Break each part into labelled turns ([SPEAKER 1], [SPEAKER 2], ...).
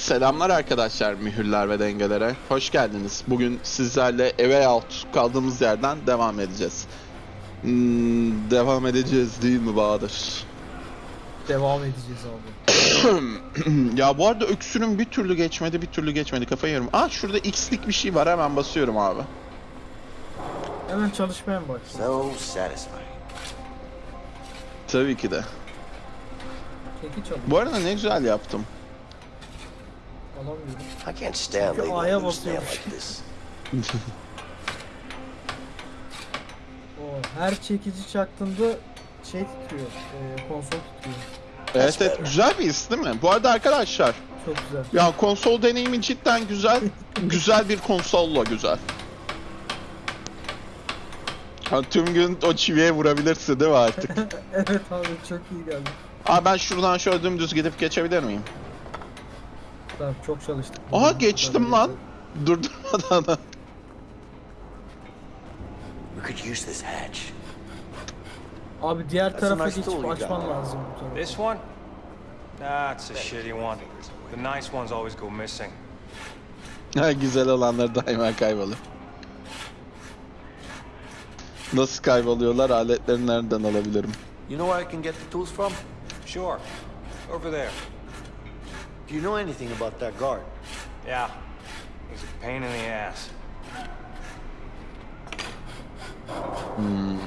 [SPEAKER 1] Selamlar arkadaşlar mühürler ve dengelere. Hoş geldiniz. Bugün sizlerle eve out kaldığımız yerden devam edeceğiz. Hmm, devam edeceğiz değil mi Bahadır?
[SPEAKER 2] Devam edeceğiz abi.
[SPEAKER 1] ya bu arada öksürüm bir türlü geçmedi bir türlü geçmedi kafayı yerim. Aa şurada x'lik bir şey var hemen basıyorum abi.
[SPEAKER 2] Hemen çalışmaya mı başlayalım?
[SPEAKER 3] So satisfying.
[SPEAKER 1] Tabii ki de.
[SPEAKER 2] Keki çalıyor.
[SPEAKER 1] Bu arada ne güzel yaptım.
[SPEAKER 2] Alamıyorum.
[SPEAKER 3] I can't stand
[SPEAKER 2] Çünkü A'ya
[SPEAKER 3] this.
[SPEAKER 2] O her çekici çaktığında şey titriyor. E, konsol titriyor.
[SPEAKER 1] Evet evet güzel bir his değil mi? Bu arada arkadaşlar
[SPEAKER 2] Çok güzel.
[SPEAKER 1] ya konsol deneyimi cidden güzel. güzel bir konsolla güzel. Ha, tüm gün o çiviye vurabilirsin değil mi artık?
[SPEAKER 2] evet abi çok iyi geldi.
[SPEAKER 1] Aa ben şuradan şöyle dümdüz gidip geçebilir miyim?
[SPEAKER 2] Tamam çok çalıştık.
[SPEAKER 1] Aha geçtim lan. Durdurmadan. da.
[SPEAKER 3] We could use this hatch.
[SPEAKER 2] Abi diğer
[SPEAKER 3] That's
[SPEAKER 2] tarafa
[SPEAKER 3] nice
[SPEAKER 2] geçip açman lazım.
[SPEAKER 4] This one? Nah, it's a shitty one. The nice ones always go missing.
[SPEAKER 1] Ha, güzel olanlar daima kaybolur. Nasıl kayboluyorlar? Aletleri nereden alabilirim?
[SPEAKER 3] You know where I can get the tools from?
[SPEAKER 4] Sure. Over there.
[SPEAKER 3] Do you know anything about that guard?
[SPEAKER 4] Yeah. He's a pain in the ass. Hmm.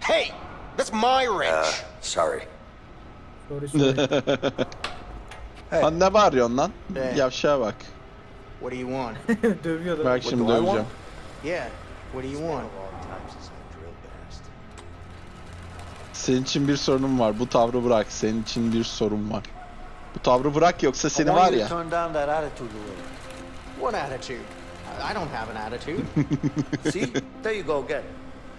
[SPEAKER 3] Hey! That's my wrench! sorry.
[SPEAKER 2] Sorry sorry.
[SPEAKER 1] Ha ne bağırıyorsun lan?
[SPEAKER 5] Hey.
[SPEAKER 1] Yavşağa bak.
[SPEAKER 5] What do you want?
[SPEAKER 2] Dövüyor da.
[SPEAKER 1] Bak şimdi döveceğim.
[SPEAKER 5] yeah. What do you want?
[SPEAKER 1] Senin için bir sorunum var. Bu tavrı bırak. Senin için bir sorun var. Bu tavrı bırak yoksa seni var
[SPEAKER 3] you
[SPEAKER 1] ya.
[SPEAKER 3] turn down that attitude a little.
[SPEAKER 5] What attitude? I don't have an attitude.
[SPEAKER 3] See? There you go again.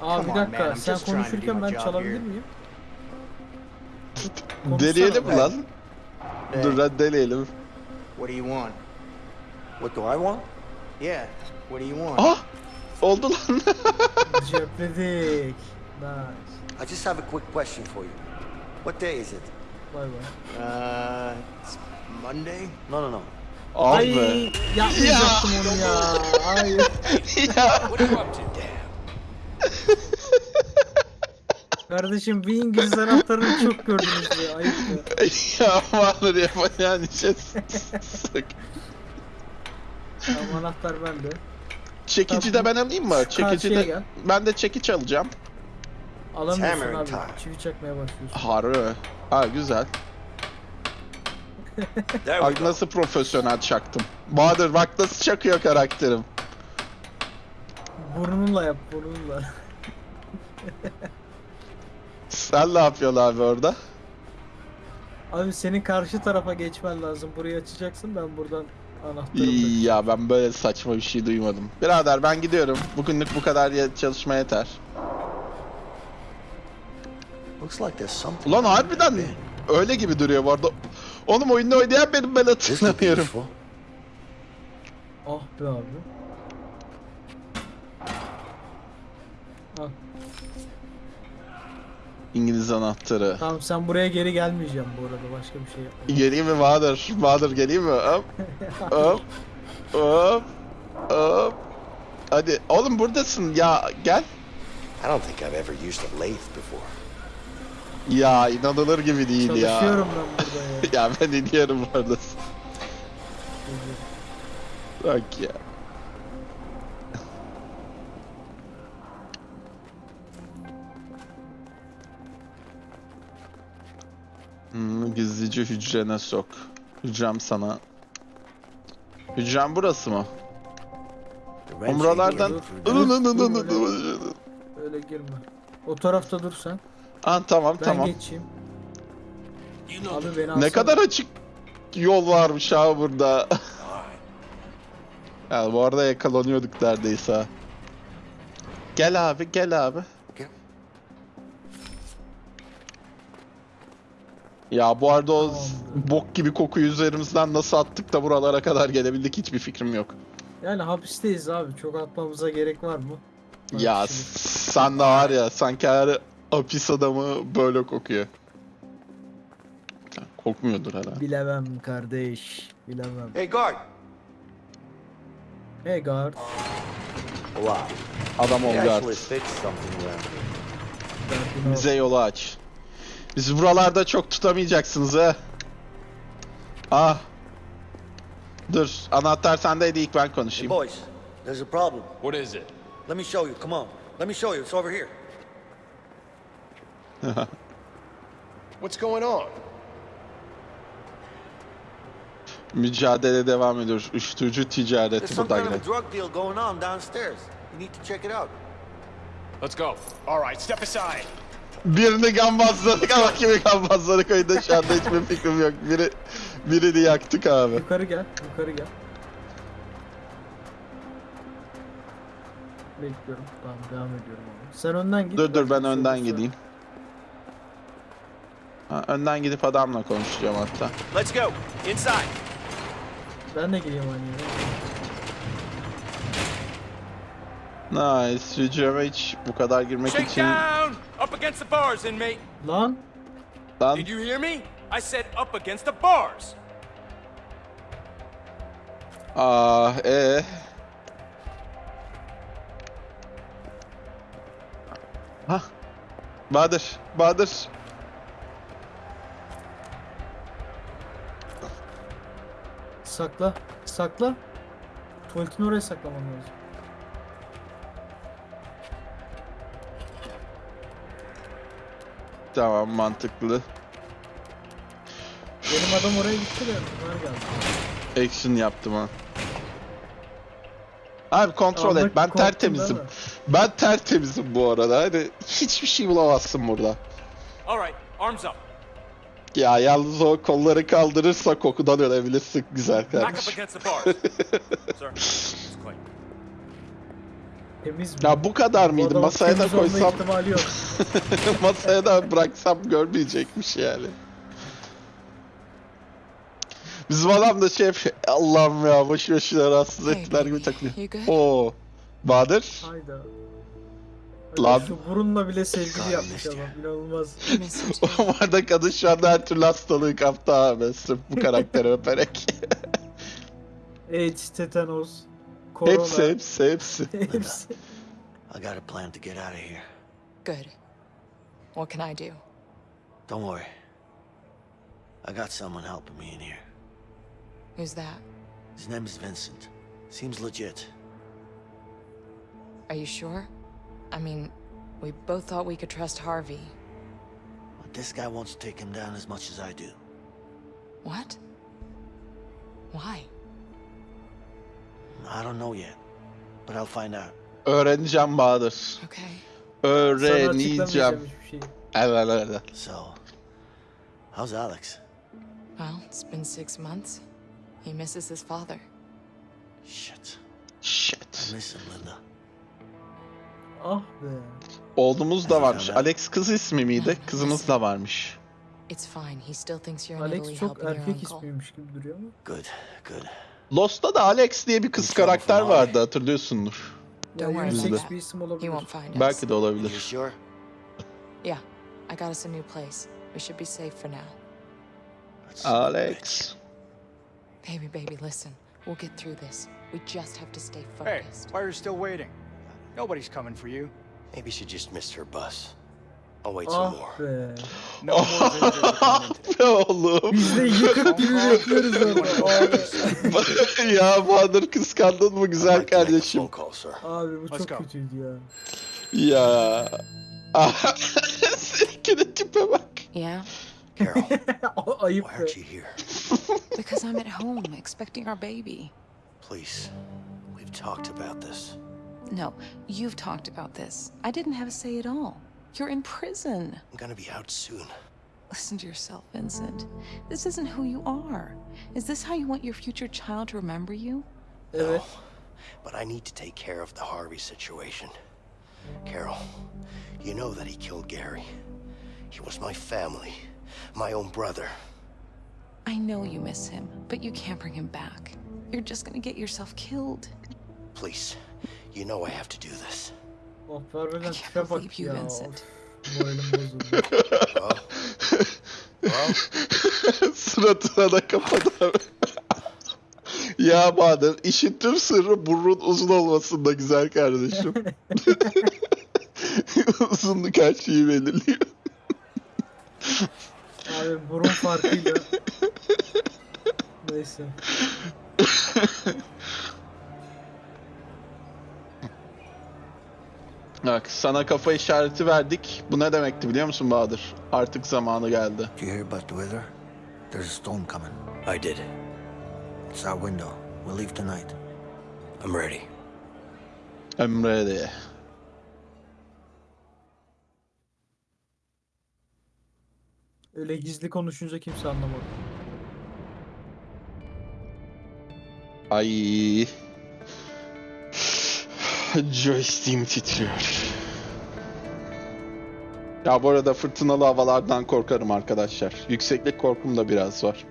[SPEAKER 2] Abi bir
[SPEAKER 5] Come on,
[SPEAKER 2] dakika
[SPEAKER 5] man, I'm
[SPEAKER 2] sen
[SPEAKER 5] just trying to do
[SPEAKER 2] konuşurken
[SPEAKER 5] my
[SPEAKER 2] ben
[SPEAKER 5] job
[SPEAKER 2] çalabilir
[SPEAKER 5] here.
[SPEAKER 2] miyim?
[SPEAKER 1] Deneyelim lan.
[SPEAKER 5] Hey,
[SPEAKER 1] Dur lan deneyelim.
[SPEAKER 5] What do you want?
[SPEAKER 3] What do I want?
[SPEAKER 5] Yeah. What do you want?
[SPEAKER 1] Ah! Oldu lan.
[SPEAKER 2] Cepledik. Nice.
[SPEAKER 3] I just have a quick question for you. What day is it?
[SPEAKER 2] Vay vay.
[SPEAKER 5] Uh, it's Monday.
[SPEAKER 3] No, no, no.
[SPEAKER 2] Ay yapmayacaktım onu ya. Hayır.
[SPEAKER 1] ya.
[SPEAKER 2] Kardeşim bir İngiliz anahtarını çok gördünüz ya. Ayıp ya.
[SPEAKER 1] ya Bahadır yapacağın işe sık.
[SPEAKER 2] Tamam anahtar bende.
[SPEAKER 1] Çekici de ben alayım mı? Çekici de ben de çekiç alacağım.
[SPEAKER 2] Alamıyorsun abi.
[SPEAKER 3] time.
[SPEAKER 2] Çivi çakmaya başlıyorsun.
[SPEAKER 1] Harbi. Ha güzel.
[SPEAKER 3] There we
[SPEAKER 1] Bak
[SPEAKER 3] go.
[SPEAKER 1] nasıl profesyonel çaktım. Bahadır bak nasıl çakıyor karakterim.
[SPEAKER 2] Burnunla yap burnunla.
[SPEAKER 1] Sen ne yapıyorsun abi orada?
[SPEAKER 2] Abi senin karşı tarafa geçmen lazım. Burayı açacaksın ben buradan anahtarı
[SPEAKER 1] Ya ben böyle saçma bir şey duymadım. Birader ben gidiyorum. Bugünlük bu kadar ye- çalışma yeter.
[SPEAKER 3] Looks like there's something.
[SPEAKER 1] Ulan harbiden öyle gibi duruyor bu arada. Oğlum oyunda oynayan benim ben hatırlamıyorum.
[SPEAKER 2] Ah be abi. Ah,
[SPEAKER 1] İngiliz anahtarı.
[SPEAKER 2] tamam sen buraya geri gelmeyeceğim bu arada. Başka bir şey yapma.
[SPEAKER 1] Geleyim mi Bahadır? Bahadır geleyim mi? Hop. Hop. Hop. Hop. Hadi oğlum buradasın ya gel.
[SPEAKER 3] I don't think I've ever used a lathe before.
[SPEAKER 1] Ya inanılır gibi değil ya.
[SPEAKER 2] Çalışıyorum ben burada ya.
[SPEAKER 1] ya ben iniyorum bu arada. Bak ya. Hmm, gizlice hücrene sok. Hücrem sana. Hücrem burası mı?
[SPEAKER 3] For-
[SPEAKER 2] Öyle girme. O tarafta dur sen.
[SPEAKER 1] Ah tamam
[SPEAKER 2] Ben
[SPEAKER 1] tamam.
[SPEAKER 2] geçeyim. Abi beni
[SPEAKER 1] Ne
[SPEAKER 2] alsana.
[SPEAKER 1] kadar açık yol varmış ha burada. ya bu arada yakalanıyorduk neredeyse. ha. Gel abi gel abi. Ya bu arada o bok gibi kokuyu üzerimizden nasıl attık da buralara kadar gelebildik hiçbir fikrim yok.
[SPEAKER 2] Yani hapisteyiz abi. Çok atmamıza gerek var mı? Bak
[SPEAKER 1] ya
[SPEAKER 2] şimdi.
[SPEAKER 1] sen de var ya sanki her Hapis adamı böyle kokuyor. Kokmuyordur herhalde.
[SPEAKER 2] Bilemem kardeş. Bilemem.
[SPEAKER 3] Hey, guard.
[SPEAKER 2] Hey guard.
[SPEAKER 3] Wow.
[SPEAKER 1] Adam ol guard. Bize yolu aç. Bizi buralarda çok tutamayacaksınız ha. Ah. Dur. Anahtar sendeydi ilk ben
[SPEAKER 3] Hey,
[SPEAKER 1] konuşayım.
[SPEAKER 3] boys, there's a problem.
[SPEAKER 6] What is it?
[SPEAKER 3] Let me show you. Come on. Let me show you. It's over here.
[SPEAKER 6] What's going on?
[SPEAKER 1] Mücadele devam ediyor. Uyuşturucu
[SPEAKER 3] There's
[SPEAKER 1] ticareti
[SPEAKER 3] some
[SPEAKER 1] burada
[SPEAKER 3] kind of a
[SPEAKER 1] yine.
[SPEAKER 3] drug deal going on downstairs. You need to check it out.
[SPEAKER 6] Let's go. All right, step aside.
[SPEAKER 1] Birini gambazladık ama kimi gambazladık oyunda şu anda hiçbir fikrim yok. Biri, birini yaktık abi.
[SPEAKER 2] Yukarı gel. Yukarı gel. Bekliyorum. Tamam devam ediyorum abi. Sen önden git.
[SPEAKER 1] Dur dur ben önden gideyim. Ha, önden gidip adamla konuşacağım hatta.
[SPEAKER 6] Let's go. Inside.
[SPEAKER 2] Ben de geleyim aynı yere.
[SPEAKER 1] Nice. Hücreme hiç bu kadar girmek
[SPEAKER 6] Shake
[SPEAKER 1] için...
[SPEAKER 6] down. Up against the bars, inmate.
[SPEAKER 2] Lan.
[SPEAKER 1] Lan
[SPEAKER 6] Did you hear me? I said up against the bars.
[SPEAKER 1] Aa, ee. Hah. Bahadır, Bahadır.
[SPEAKER 2] Sakla. Sakla. Tuvaletin oraya saklaman lazım.
[SPEAKER 1] Tamam, mantıklı.
[SPEAKER 2] Benim adam oraya gitti de bunlar geldi.
[SPEAKER 1] Action yaptım ha. Abi kontrol et. Ben tertemizim. Ben tertemizim bu arada. Hani hiçbir şey bulamazsın burada.
[SPEAKER 6] All right, arms up.
[SPEAKER 1] Ya yalnız o kolları kaldırırsa kokudan ölebilirsin güzel kardeşim.
[SPEAKER 2] Temiz mi?
[SPEAKER 1] Ya bu kadar mıydı? Masaya da koysam, masaya da bıraksam görmeyecekmiş yani. Bizim adam da şey yapıyor. Allah'ım ya boşu boşuna rahatsız ettiler gibi takılıyor. Oo. Bahadır.
[SPEAKER 2] Hayda.
[SPEAKER 1] Lan.
[SPEAKER 2] Şu burunla bile sevgili
[SPEAKER 3] God,
[SPEAKER 2] yapmış adam. İnanılmaz.
[SPEAKER 1] O arada kadın şu anda her türlü hastalığı kaptı abi. Sırf bu karakteri öperek.
[SPEAKER 2] AIDS, tetanos, korona.
[SPEAKER 1] hepsi hepsi hepsi.
[SPEAKER 2] Hepsi.
[SPEAKER 3] I got a plan to get out of here.
[SPEAKER 7] Good. What can I do?
[SPEAKER 3] Don't worry. I got someone helping me in here.
[SPEAKER 7] Who's that?
[SPEAKER 3] His name is Vincent. Seems legit.
[SPEAKER 7] Are you sure? I mean, we both thought we could trust Harvey.
[SPEAKER 3] But this guy wants to take him down as much as I do.
[SPEAKER 7] What? Why?
[SPEAKER 3] I don't know yet, but I'll find out.
[SPEAKER 1] Öğreneceğim Bahadır.
[SPEAKER 7] Okay.
[SPEAKER 2] Sana
[SPEAKER 1] Öğreneceğim.
[SPEAKER 2] açıklamayacağım.
[SPEAKER 1] Evet evet.
[SPEAKER 3] So, how's Alex?
[SPEAKER 7] Well, it's been six months. He misses his father.
[SPEAKER 3] Shit.
[SPEAKER 1] Shit.
[SPEAKER 3] I miss him, Linda.
[SPEAKER 2] Ah be.
[SPEAKER 1] Oğlumuz da varmış. Alex kız ismi miydi? Kızımız da varmış.
[SPEAKER 7] It's fine. He still thinks you're in
[SPEAKER 2] Alex çok erkek
[SPEAKER 7] uncle.
[SPEAKER 2] ismiymiş gibi duruyor ama.
[SPEAKER 3] Good, good.
[SPEAKER 1] Lost'ta da Alex diye bir kız karakter vardı hatırlıyorsundur.
[SPEAKER 7] Don't
[SPEAKER 2] Ya
[SPEAKER 7] worry
[SPEAKER 1] about
[SPEAKER 2] yüksek
[SPEAKER 1] that.
[SPEAKER 2] bir isim
[SPEAKER 7] He
[SPEAKER 2] olabilir.
[SPEAKER 7] won't find us.
[SPEAKER 1] Belki de olabilir.
[SPEAKER 3] sure?
[SPEAKER 7] Yeah. I got us a new place. We should be safe for now.
[SPEAKER 1] Alex.
[SPEAKER 7] Baby, baby, listen. We'll get through this. We just have to stay
[SPEAKER 8] Hey,
[SPEAKER 7] focused.
[SPEAKER 8] why are you still waiting? Nobody's coming for you.
[SPEAKER 3] Maybe she just missed her bus. I'll wait
[SPEAKER 2] Ah
[SPEAKER 3] some more.
[SPEAKER 2] be.
[SPEAKER 8] No more visitors are coming in today.
[SPEAKER 1] Be oğlum.
[SPEAKER 2] Biz de yıkık gibi yapıyoruz orada. Abi,
[SPEAKER 1] ya Bahadır kıskandın mı güzel
[SPEAKER 3] like to make a
[SPEAKER 1] kardeşim?
[SPEAKER 3] call, sir.
[SPEAKER 2] abi bu
[SPEAKER 8] Let's
[SPEAKER 2] çok
[SPEAKER 8] go.
[SPEAKER 2] kötüydü ya.
[SPEAKER 1] Ya. Seninki de tipe bak.
[SPEAKER 7] Yeah?
[SPEAKER 3] Carol, why aren't you here?
[SPEAKER 7] Because I'm at home expecting our baby.
[SPEAKER 3] Please, we've talked about this.
[SPEAKER 7] No, you've talked about this. I didn't have a say at all. You're in prison.
[SPEAKER 3] I'm gonna be out soon.
[SPEAKER 7] Listen to yourself, Vincent. This isn't who you are. Is this how you want your future child to remember you?
[SPEAKER 2] No,
[SPEAKER 3] But I need to take care of the Harvey situation. Carol, you know that he killed Gary. He was my family, my own brother.
[SPEAKER 7] I know you miss him, but you can't bring him back. You're just gonna get yourself killed.
[SPEAKER 3] Please, you know I have to do this.
[SPEAKER 2] Oh
[SPEAKER 7] I can't believe you. Vincent.
[SPEAKER 2] Bozuldu.
[SPEAKER 1] Suratına da kapadı abi. ya Bahadır işin tüm sırrı burnun uzun olmasında güzel kardeşim. Uzunluk her şeyi belirliyor.
[SPEAKER 2] Abi burun farkıyla. Neyse.
[SPEAKER 1] Bak sana kafa işareti verdik. Bu ne demekti biliyor musun Bahadır? Artık zamanı geldi.
[SPEAKER 3] Do you hear about the weather? There's a storm coming.
[SPEAKER 9] I did.
[SPEAKER 3] It's our window. We'll leave tonight.
[SPEAKER 9] I'm ready.
[SPEAKER 1] Emre diye.
[SPEAKER 2] Öyle gizli konuşunca kimse anlamadı.
[SPEAKER 1] Ay. Joystick'im titriyor. Ya bu arada fırtınalı havalardan korkarım arkadaşlar. Yükseklik korkum da biraz var.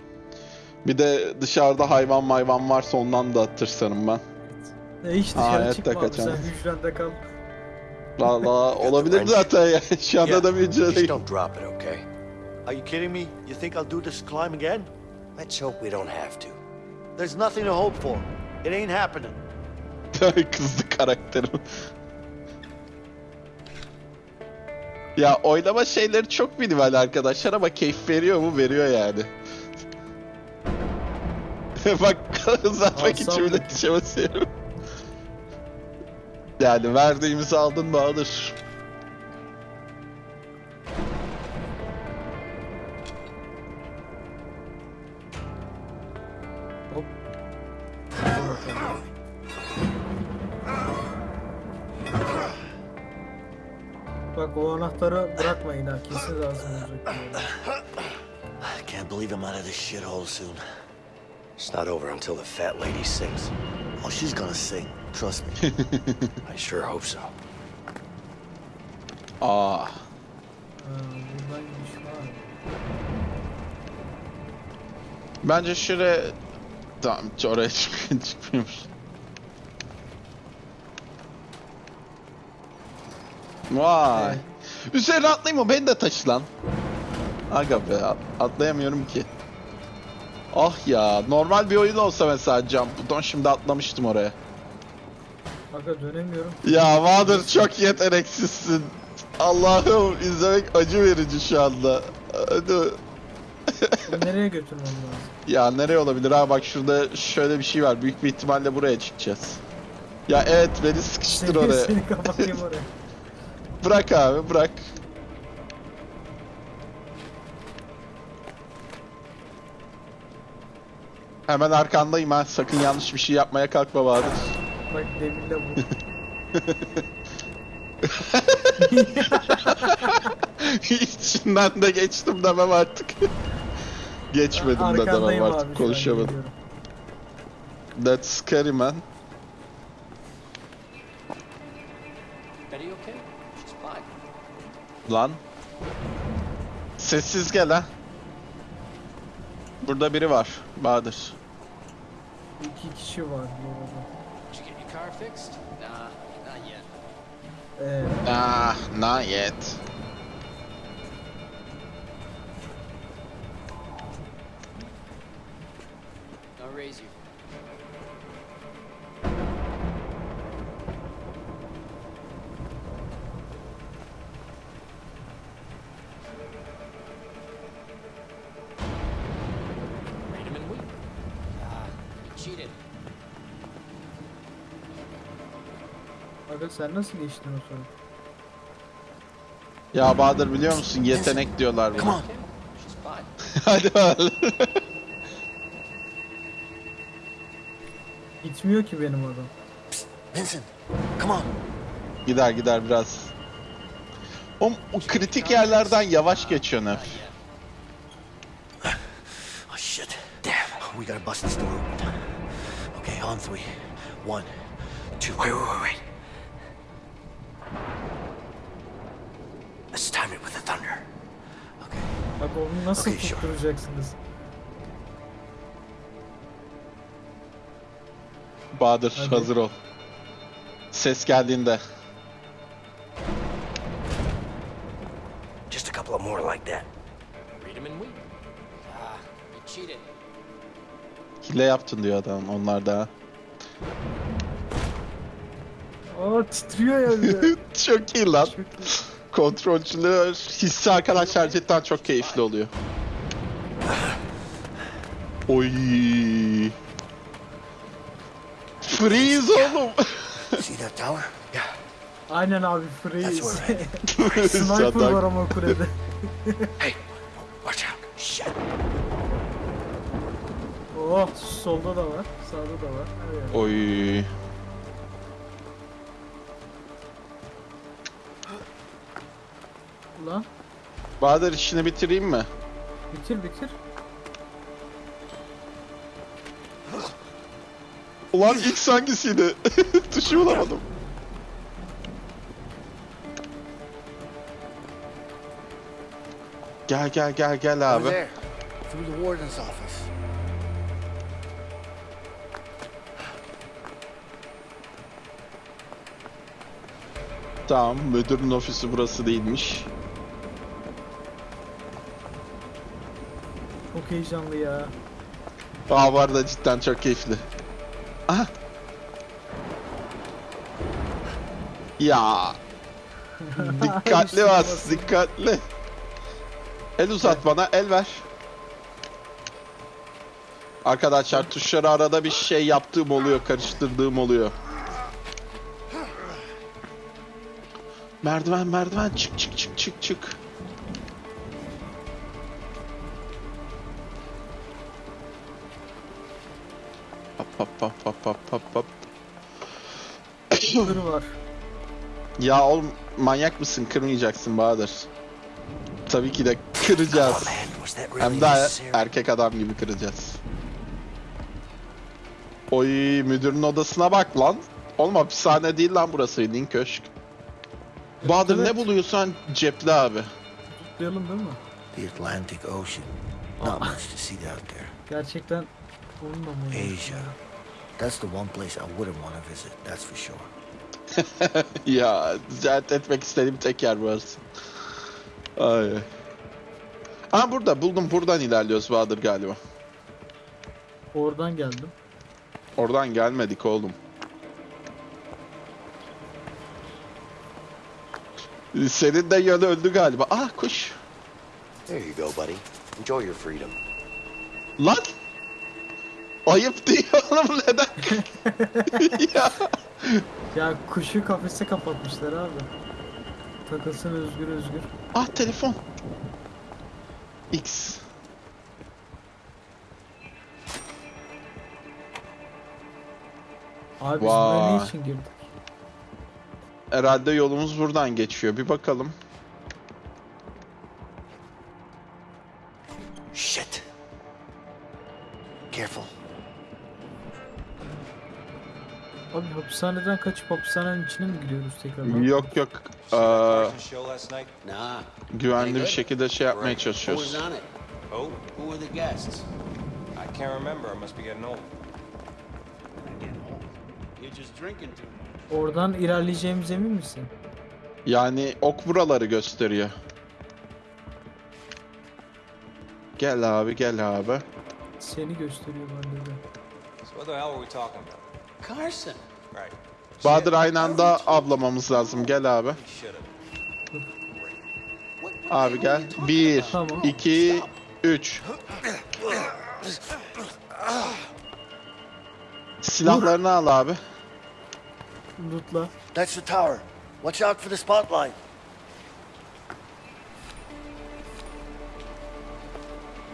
[SPEAKER 1] Bir de dışarıda hayvan mayvan varsa ondan da tırsarım ben.
[SPEAKER 2] E hiç dışarı
[SPEAKER 1] hayatta
[SPEAKER 2] çıkma abi sen hücrende kal.
[SPEAKER 1] Valla olabilir zaten ya. Şu anda da bir
[SPEAKER 9] Just
[SPEAKER 1] hücredeyim.
[SPEAKER 9] don't drop it, okay?
[SPEAKER 10] Are you kidding me? You think I'll do this climb again?
[SPEAKER 9] Let's hope we don't have to.
[SPEAKER 10] There's nothing to hope for. It ain't happening.
[SPEAKER 1] Kızdı karakterim. ya oynama şeyleri çok minimal arkadaşlar ama keyif veriyor mu? Veriyor yani. Bak uzatmak için bile basıyorum. Yani verdiğimizi aldın mı alır.
[SPEAKER 10] This shithole soon.
[SPEAKER 9] It's not over until the fat lady sings.
[SPEAKER 10] Oh, she's gonna sing. Trust me.
[SPEAKER 9] I sure hope so.
[SPEAKER 2] Var.
[SPEAKER 1] Bence şuraya... Tamam oraya çık çıkmıyormuş. Vay. Üzerine atlayayım mı? Beni de taşı lan. Aga be at- atlayamıyorum ki. Ah ya normal bir oyun olsa mesela Jump Button şimdi atlamıştım oraya.
[SPEAKER 2] Aga dönemiyorum.
[SPEAKER 1] Ya Bahadır çok yeteneksizsin. Allah'ım izlemek acı verici şu anda. Hadi.
[SPEAKER 2] Bunu nereye götürmem lazım?
[SPEAKER 1] Ya nereye olabilir ha bak şurada şöyle bir şey var. Büyük bir ihtimalle buraya çıkacağız. Ya evet beni sıkıştır
[SPEAKER 2] Seni,
[SPEAKER 1] oraya.
[SPEAKER 2] seni kapatayım oraya.
[SPEAKER 1] Bırak abi bırak. Hemen arkandayım ha. Sakın yanlış bir şey yapmaya kalkma Bahadır.
[SPEAKER 2] Bak demirle vur.
[SPEAKER 1] İçinden de geçtim demem artık. Geçmedim de demem
[SPEAKER 2] abi.
[SPEAKER 1] artık konuşamadım. That's scary man. Lan. Sessiz gel ha. Burada biri var. Bahadır.
[SPEAKER 2] İki kişi var bu arada.
[SPEAKER 9] Did you get your car fixed? Nah, not yet.
[SPEAKER 2] Sen nasıl geçtin o sonra?
[SPEAKER 1] Ya Bahadır biliyor musun yetenek diyorlar buna. Hadi bakalım.
[SPEAKER 2] Gitmiyor ki benim adam.
[SPEAKER 10] Vincent, come on.
[SPEAKER 1] gider gider biraz. O, o kritik yerlerden yavaş geçiyor hep.
[SPEAKER 10] Oh shit. Damn. We gotta bust this door. Okay, on three. One, two. Wait, wait, wait, wait. Let's time it with the thunder. Okay.
[SPEAKER 2] Bak onu nasıl
[SPEAKER 10] Okay, sure.
[SPEAKER 2] tutturacaksınız?
[SPEAKER 1] Bahadır
[SPEAKER 2] Hadi.
[SPEAKER 1] hazır ol. Ses geldiğinde.
[SPEAKER 10] more like that.
[SPEAKER 9] Read him and weep. Ah, you cheated.
[SPEAKER 1] Hile yaptın diyor adam onlar da.
[SPEAKER 2] Aa titriyor ya bir de.
[SPEAKER 1] çok iyi lan.
[SPEAKER 2] Çok iyi.
[SPEAKER 1] Kontrolcülüğü hissi arkadaşlar cidden çok keyifli oluyor. Oy. Freeze oğlum.
[SPEAKER 10] See that tower? Yeah.
[SPEAKER 2] Aynen abi freeze. Sniper var ama kulede.
[SPEAKER 10] Hey, watch out. Shit.
[SPEAKER 2] Oh solda da var. Sağda da var. Her yerde.
[SPEAKER 1] Oy.
[SPEAKER 2] Ulan
[SPEAKER 1] Bahadır işini bitireyim mi?
[SPEAKER 2] bitir bitir.
[SPEAKER 1] Ulan ilk hangisiydi? Tuşu bulamadım. Gel gel gel gel abi.
[SPEAKER 10] through the warden's office.
[SPEAKER 1] Tamam müdürün ofisi burası değilmiş.
[SPEAKER 2] Çok heyecanlı ya.
[SPEAKER 1] Aa var da cidden çok keyifli. Aha. Ya. dikkatli bas, dikkatli. El uzat bana, el ver. Arkadaşlar tuşları arada bir şey yaptığım oluyor, karıştırdığım oluyor. Merdiven, merdiven, çık çık çık çık çık. Hop hop hop hop hop hop hop.
[SPEAKER 2] Kır var.
[SPEAKER 1] Ya oğlum manyak mısın? Kırmayacaksın Bahadır. Tabii ki de
[SPEAKER 10] Oh
[SPEAKER 1] kıracağız.
[SPEAKER 10] man, was that really
[SPEAKER 1] Hem de erkek adam gibi kıracağız. Oy müdürün odasına bak lan. Oğlum hapishane değil lan burası bildiğin köşk. Bahadır
[SPEAKER 2] Evet.
[SPEAKER 1] ne buluyorsan cepli abi.
[SPEAKER 2] Tutlayalım değil mi?
[SPEAKER 10] The Atlantic Ocean. Not much to see out there.
[SPEAKER 2] Gerçekten
[SPEAKER 10] Asia. That's the one place I wouldn't want to visit, that's for sure.
[SPEAKER 1] ya ziyaret etmek istediğim tek yer burası. Ay. ay. Aa burada buldum buradan ilerliyoruz Bahadır galiba.
[SPEAKER 2] Oradan geldim.
[SPEAKER 1] Oradan gelmedik oğlum. Senin de yönü öldü galiba. Ah kuş.
[SPEAKER 3] There you go, buddy. Enjoy your freedom.
[SPEAKER 1] Lan! Ayıp değil oğlum neden? ya.
[SPEAKER 2] Ya kuşu kafese kapatmışlar abi. Takılsın özgür özgür.
[SPEAKER 1] Ah telefon. X.
[SPEAKER 2] Abi biz buraya
[SPEAKER 1] Vay.
[SPEAKER 2] ne için girdik?
[SPEAKER 1] Herhalde yolumuz buradan geçiyor. Bir bakalım.
[SPEAKER 10] Shit. Careful.
[SPEAKER 2] Abi hapishaneden kaçıp hapishanenin içine mi giriyoruz tekrar?
[SPEAKER 1] Yok yok.
[SPEAKER 9] Nah.
[SPEAKER 1] güvenli bir şekilde şey yapmaya çalışıyoruz.
[SPEAKER 2] Oradan ilerleyeceğimiz emin misin?
[SPEAKER 1] Yani ok buraları gösteriyor. Gel abi gel abi.
[SPEAKER 2] Seni gösteriyor bende de.
[SPEAKER 4] So what the hell were we talking about?
[SPEAKER 9] Carson.
[SPEAKER 4] Right.
[SPEAKER 1] Bahadır aynı anda avlamamız lazım. Gel abi. Abi gel. Bir,
[SPEAKER 2] Tamam.
[SPEAKER 1] iki, üç. Silahlarını al abi.
[SPEAKER 2] Lootla.
[SPEAKER 10] That's the tower. Watch out for the spotlight.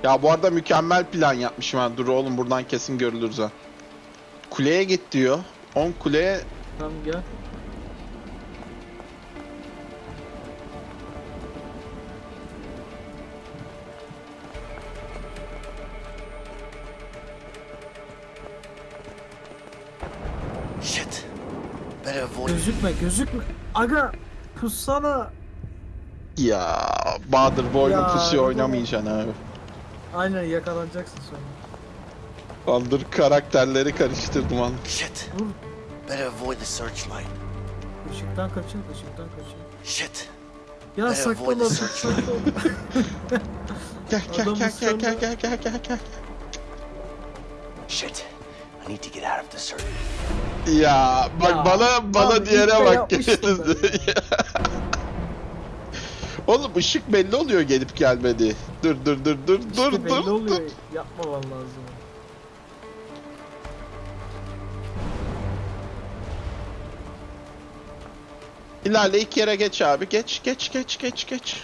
[SPEAKER 1] Ya bu arada mükemmel plan yapmışım ha. Dur oğlum buradan kesin görülürüz ha. Kuleye git diyor. 10 kuleye
[SPEAKER 2] Tamam gel.
[SPEAKER 10] Shit. Better avoid
[SPEAKER 2] Gözükme gözükme. Aga pussana.
[SPEAKER 1] ya Bahadır bu oyunu
[SPEAKER 2] Ya,
[SPEAKER 1] pusuya oynamayacaksın abi.
[SPEAKER 2] Aynen yakalanacaksın sonra.
[SPEAKER 1] Bahadır karakterleri karıştırdım an.
[SPEAKER 10] Shit. Better avoid the searchlight.
[SPEAKER 2] Işıktan kaçın, ışıktan kaçın.
[SPEAKER 10] Shit.
[SPEAKER 2] Ya
[SPEAKER 3] They
[SPEAKER 2] saklan
[SPEAKER 3] avoid the
[SPEAKER 2] artık
[SPEAKER 3] search.
[SPEAKER 2] saklan.
[SPEAKER 1] Gel gel gel gel gel gel gel gel gel.
[SPEAKER 3] Shit. I need to get out of this circle.
[SPEAKER 1] Ya bak
[SPEAKER 2] Ya,
[SPEAKER 1] bana bana
[SPEAKER 2] abi
[SPEAKER 1] diğere bak. Oğlum ışık belli oluyor gelip gelmedi. Dur dur dur dur dur
[SPEAKER 2] İşte belli
[SPEAKER 1] dur.
[SPEAKER 2] oluyor.
[SPEAKER 1] dur.
[SPEAKER 2] Yapmaman lazım.
[SPEAKER 1] İlerle ilk yere geç abi. Geç geç geç geç geç.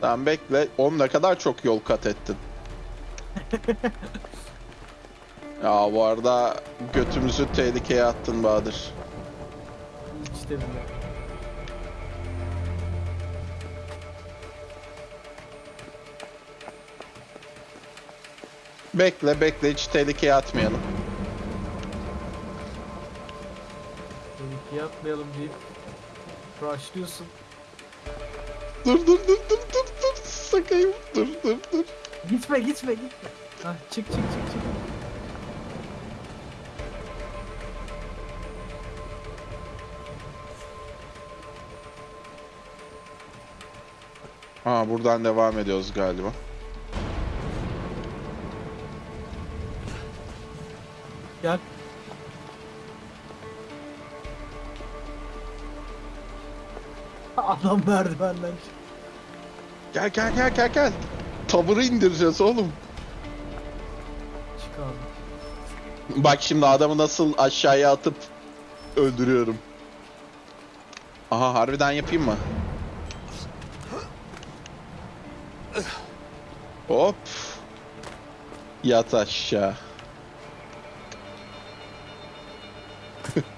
[SPEAKER 1] Tamam bekle. Oğlum ne kadar çok yol kat ettin. ya bu arada götümüzü tehlikeye attın Bahadır.
[SPEAKER 2] Hiç de.
[SPEAKER 1] Bekle bekle hiç tehlikeye atmayalım.
[SPEAKER 2] Tehlikeye yapmayalım deyip rushlıyorsun.
[SPEAKER 1] Dur dur dur dur dur dur sakayım dur dur dur.
[SPEAKER 2] Gitme gitme gitme. Hah çık çık çık çık.
[SPEAKER 1] Ha buradan devam ediyoruz galiba.
[SPEAKER 2] Adam merdivenden.
[SPEAKER 1] Gel gel gel gel gel. Tavırı indireceğiz oğlum.
[SPEAKER 2] Çık abi.
[SPEAKER 1] Bak şimdi adamı nasıl aşağıya atıp öldürüyorum. Aha harbiden yapayım mı? Hop. Yat aşağı.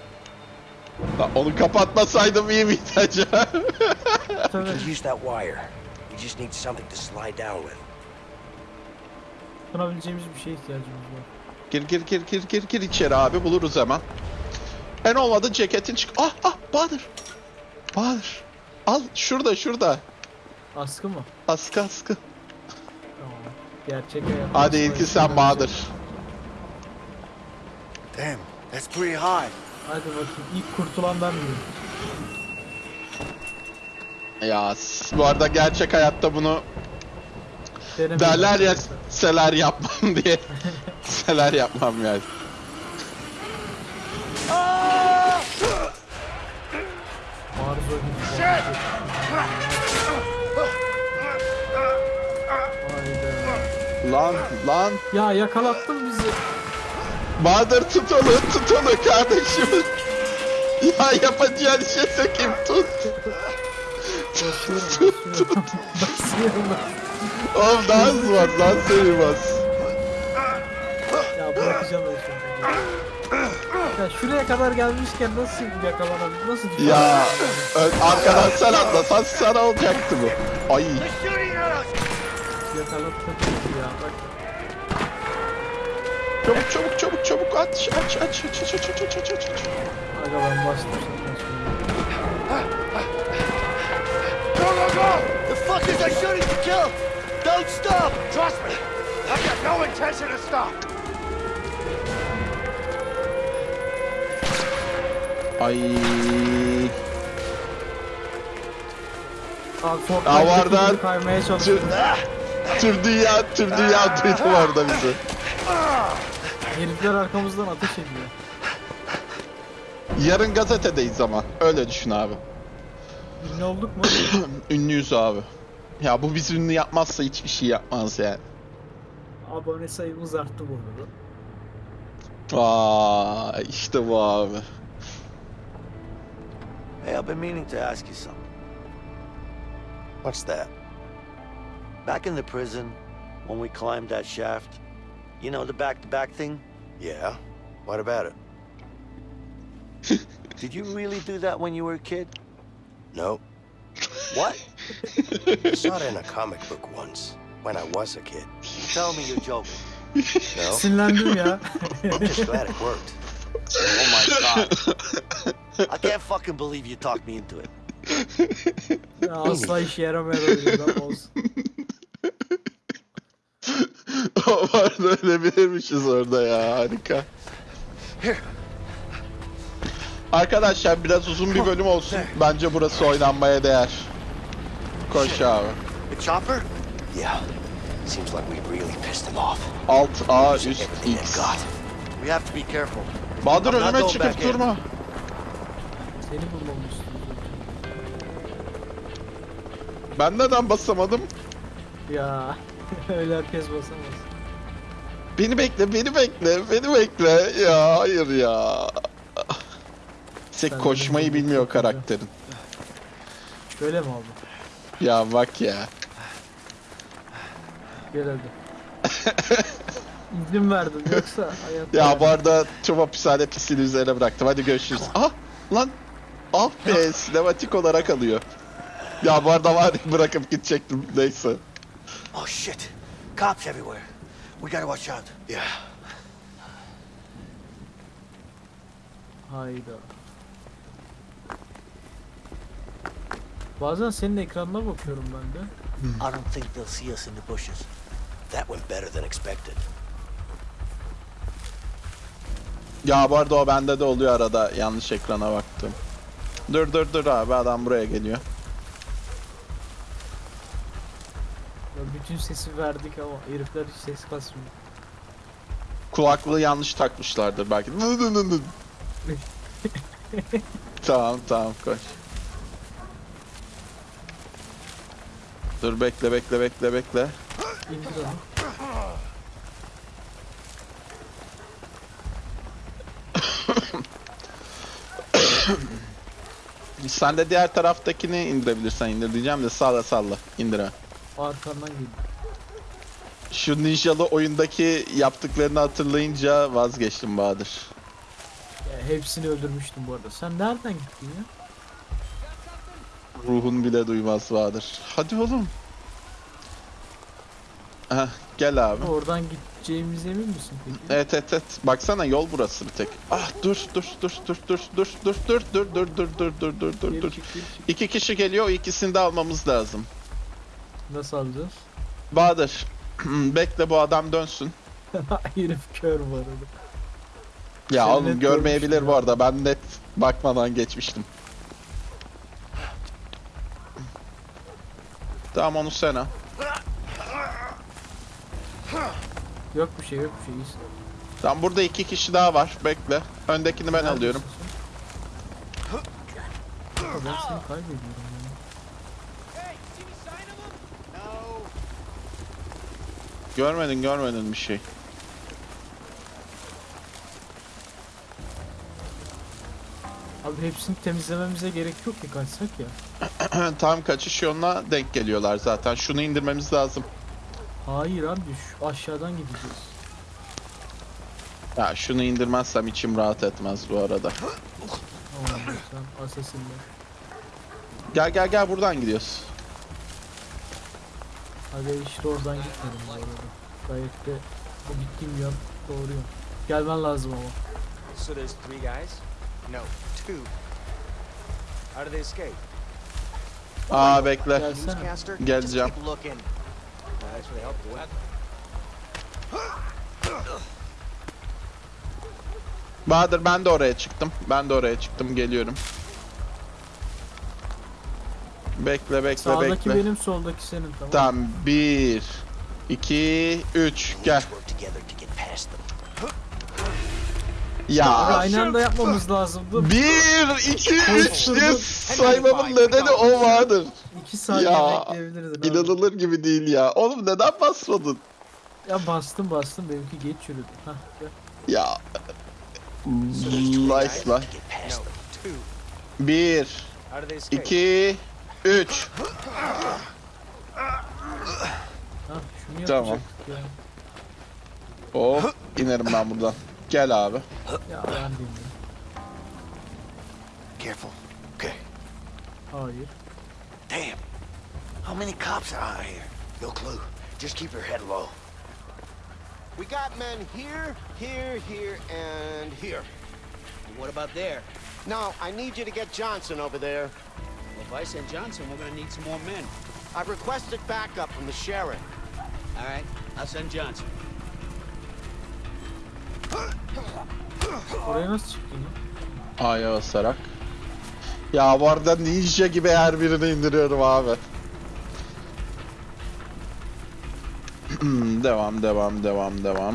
[SPEAKER 1] Lan onu kapatmasaydım iyi miydi acaba?
[SPEAKER 2] Tabii.
[SPEAKER 3] You can use that wire. You just need something to slide down with.
[SPEAKER 2] Tutunabileceğimiz bir şeye ihtiyacımız var.
[SPEAKER 1] Gir gir gir gir gir gir içeri abi buluruz hemen. En olmadı ceketin çık. Ah ah Bahadır. Bahadır. Al şurada şurada.
[SPEAKER 2] Askı mı?
[SPEAKER 1] Askı askı.
[SPEAKER 2] Tamam. Gerçek hayat.
[SPEAKER 1] Hadi ilki sen Bahadır.
[SPEAKER 10] Damn, that's pretty high.
[SPEAKER 2] Hadi bakayım. İlk kurtulan ben miyim?
[SPEAKER 1] Ya s- bu arada gerçek hayatta bunu
[SPEAKER 2] Denemedim.
[SPEAKER 1] derler ya seler yapmam diye. seler yapmam yani.
[SPEAKER 2] Maruz oyuncu. Hayda.
[SPEAKER 1] Lan lan.
[SPEAKER 2] Ya yakalattın bizi.
[SPEAKER 1] Bahadır tut onu tut onu kardeşim. Ya yapacağın şey sökeyim tut.
[SPEAKER 2] Basıyorum basıyorum. basıyorum.
[SPEAKER 1] Oğlum daha hızlı var lan seni bas.
[SPEAKER 2] Ya bırakacağım ben şimdi. Ya şuraya kadar gelmişken nasıl yakalanabilir? Nasıl düşer?
[SPEAKER 1] Ya ö- arkadan sen atlasan sana olacaktı bu. Ay
[SPEAKER 2] Yakalattın bizi ya bak.
[SPEAKER 1] çabuk çabuk çabuk çabuk aç aç aç aç aç aç aç aç aç.
[SPEAKER 2] Aga ben bastım
[SPEAKER 10] fuckers are shooting to kill! Don't stop!
[SPEAKER 6] Trust me, I've got no intention to stop.
[SPEAKER 1] Ay.
[SPEAKER 2] Abi
[SPEAKER 1] Ya
[SPEAKER 2] Fortnite'daki
[SPEAKER 1] vardan-
[SPEAKER 2] gibi kaymaya çalışıyorum.
[SPEAKER 1] tür dünya tür dünya duydu orada bizi.
[SPEAKER 2] Herifler arkamızdan ateş ediyor.
[SPEAKER 1] Yarın gazetedeyiz ama öyle düşün abi.
[SPEAKER 2] Ünlü olduk mu?
[SPEAKER 1] Ünlüyüz abi. Ya bu bizi ünlü yapmazsa hiçbir şey yapmaz yani.
[SPEAKER 2] Abone sayımız arttı bu arada.
[SPEAKER 1] Vay işte bu abi.
[SPEAKER 10] Hey, I've been meaning to ask you something.
[SPEAKER 3] What's that?
[SPEAKER 10] Back in the prison, when we climbed that shaft, you know, the back-to-back thing?
[SPEAKER 3] Yeah? What about it?
[SPEAKER 10] Did you really do that when you were a kid?
[SPEAKER 3] No.
[SPEAKER 10] What?
[SPEAKER 3] I saw it in a comic book once, when I was a kid.
[SPEAKER 10] Tell me you're joking.
[SPEAKER 3] No?
[SPEAKER 2] Sinirlendim ya.
[SPEAKER 3] I'm just glad it worked.
[SPEAKER 10] Oh my god. I can't fucking believe you talked me into it.
[SPEAKER 2] ya asla işe yaramayan oyundan olsun.
[SPEAKER 1] o vardı öyle bilirmişiz orada ya harika. Arkadaşlar biraz uzun bir bölüm olsun. Bence burası oynanmaya değer. Abi.
[SPEAKER 3] The chopper? Yeah. Seems like we really pissed him off.
[SPEAKER 1] Alt A üst X.
[SPEAKER 3] We have to be careful.
[SPEAKER 1] Bahadır önüme çıkıp durma.
[SPEAKER 2] Seni bulmamı istiyorum.
[SPEAKER 1] Ben neden basamadım?
[SPEAKER 2] Ya öyle herkes basamaz.
[SPEAKER 1] Beni bekle, beni bekle, beni bekle. Ya hayır ya. Sek
[SPEAKER 2] Sen
[SPEAKER 1] koşmayı bilmiyor karakterin.
[SPEAKER 2] Böyle mi oldu?
[SPEAKER 1] Ya bak ya.
[SPEAKER 2] Gel hadi. İzin verdim yoksa hayatta...
[SPEAKER 1] Ya bu arada tüm hapishane pisliğini üzerine bıraktım. Hadi görüşürüz. Ah lan. Ah be sinematik olarak alıyor. Ya bu arada var ya, bırakıp gidecektim. Neyse.
[SPEAKER 10] Oh shit! Cops everywhere. We gotta watch out.
[SPEAKER 3] Yeah.
[SPEAKER 2] Hayda. Bazen senin ekranına bakıyorum ben de.
[SPEAKER 10] I don't think they'll see us in the bushes.
[SPEAKER 3] That went better than expected.
[SPEAKER 1] Ya bu arada o bende de oluyor arada yanlış ekrana baktım. Dur dur dur abi adam buraya geliyor.
[SPEAKER 2] Ya bütün sesi verdik ama herifler hiç ses kasmıyor.
[SPEAKER 1] Kulaklığı yanlış takmışlardır belki. Tamam tamam koş. Dur bekle bekle bekle bekle.
[SPEAKER 2] İndir onu.
[SPEAKER 1] Sen de diğer taraftakini indirebilirsen indir diyeceğim de salla salla indir ha.
[SPEAKER 2] Arkandan geliyor.
[SPEAKER 1] Şu ninjalı oyundaki yaptıklarını hatırlayınca vazgeçtim Bahadır.
[SPEAKER 2] Ya hepsini öldürmüştüm bu arada. Sen nereden gittin ya?
[SPEAKER 1] Ruhun bile duymaz Bahadır. Hadi oğlum. Heh, gel abi.
[SPEAKER 2] Oradan gideceğimize emin misin peki?
[SPEAKER 1] Evet evet evet. Baksana yol burası bir tek. Ah dur dur dur dur dur dur dur dur dur dur dur dur dur dur dur dur. İki kişi geliyor ikisini de almamız lazım.
[SPEAKER 2] Nasıl alacağız?
[SPEAKER 1] Bahadır. Bekle bu adam dönsün.
[SPEAKER 2] Herif kör bu arada.
[SPEAKER 1] Ya
[SPEAKER 2] Seni
[SPEAKER 1] oğlum görmeyebilir
[SPEAKER 2] görmüştüm
[SPEAKER 1] bu
[SPEAKER 2] ya.
[SPEAKER 1] arada. Ben net bakmadan geçmiştim. Tamam onu sen al.
[SPEAKER 2] Yok bir şey yok bir şey. İyisin.
[SPEAKER 1] Tamam burada iki kişi daha var. Bekle. Öndekini ben
[SPEAKER 2] Neredesin
[SPEAKER 1] alıyorum.
[SPEAKER 2] sen? Ben seni kaybediyorum.
[SPEAKER 1] Görmedin görmedin bir şey.
[SPEAKER 2] Abi hepsini temizlememize gerek yok ki kaçsak ya.
[SPEAKER 1] Tam kaçış yoluna denk geliyorlar zaten. Şunu indirmemiz lazım.
[SPEAKER 2] Hayır abi şu aşağıdan gideceğiz.
[SPEAKER 1] Ya şunu indirmezsem içim rahat etmez bu arada.
[SPEAKER 2] Tamam sen asesinle.
[SPEAKER 1] Gel gel gel buradan gidiyoruz.
[SPEAKER 2] Hadi işte oradan gitmedim bu arada. Gayet de o gittiğim yön doğru yön. Gelmen lazım ama.
[SPEAKER 8] So there's three guys?
[SPEAKER 5] No, two.
[SPEAKER 8] How did they escape?
[SPEAKER 1] Aa bekle.
[SPEAKER 2] Gelsene.
[SPEAKER 1] Geleceğim. Bahadır ben de oraya çıktım. Ben de oraya çıktım. Geliyorum. Bekle bekle
[SPEAKER 2] Sağdaki
[SPEAKER 1] bekle.
[SPEAKER 2] benim soldaki senin tamam.
[SPEAKER 1] Tamam. Bir, iki, üç. Gel. Ya.
[SPEAKER 2] aynı anda yapmamız lazımdı.
[SPEAKER 1] Bir, iki, üç diye saymamın nedeni o vardır.
[SPEAKER 2] İki saniye
[SPEAKER 1] Ya,
[SPEAKER 2] bekleyebilirdin abi.
[SPEAKER 1] İnanılır gibi değil ya. Oğlum neden basmadın?
[SPEAKER 2] Ya bastım bastım benimki geç yürüdü. Hah.
[SPEAKER 1] Ya. Nice lan. Bir, iki, üç.
[SPEAKER 2] Hah şunu
[SPEAKER 1] Tamam.
[SPEAKER 2] ya.
[SPEAKER 1] Hop inerim ben buradan. Gel abi.
[SPEAKER 2] Ya ben bilmiyorum.
[SPEAKER 3] Careful. Okay.
[SPEAKER 2] Hayır.
[SPEAKER 3] Damn. How many cops are out here? No clue. Just keep your head low.
[SPEAKER 6] We got men here, here, here, and here.
[SPEAKER 5] What about there?
[SPEAKER 6] Now, I need you to get Johnson over there.
[SPEAKER 5] Well, if I send Johnson, we're gonna need some more men.
[SPEAKER 6] I've requested backup from the sheriff.
[SPEAKER 5] All right, I'll send Johnson.
[SPEAKER 2] Oraya nasıl çıktın ya?
[SPEAKER 1] A'ya basarak. Ya bu arada ninja gibi her birini indiriyorum abi. devam devam devam devam.